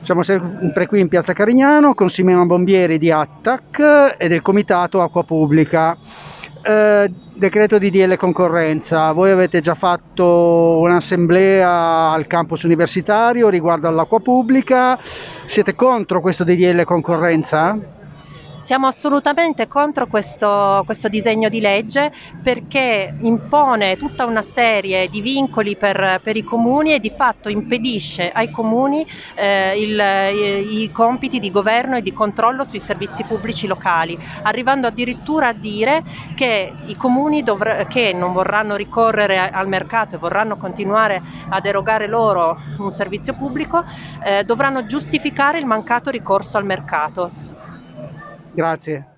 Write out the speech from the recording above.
Siamo sempre qui in Piazza Carignano con Simona Bombieri di Attac e del Comitato Acqua Pubblica. Eh, decreto di DL concorrenza, voi avete già fatto un'assemblea al campus universitario riguardo all'acqua pubblica, siete contro questo DDL concorrenza? Siamo assolutamente contro questo, questo, disegno di legge perché impone tutta una serie di vincoli per, per i comuni e di fatto impedisce ai comuni eh, il, i, i, compiti di governo e di controllo sui servizi pubblici locali, arrivando addirittura a dire che i comuni dovr- che non vorranno ricorrere al mercato e vorranno continuare ad erogare loro un servizio pubblico eh, dovranno giustificare il mancato ricorso al mercato. Grazie.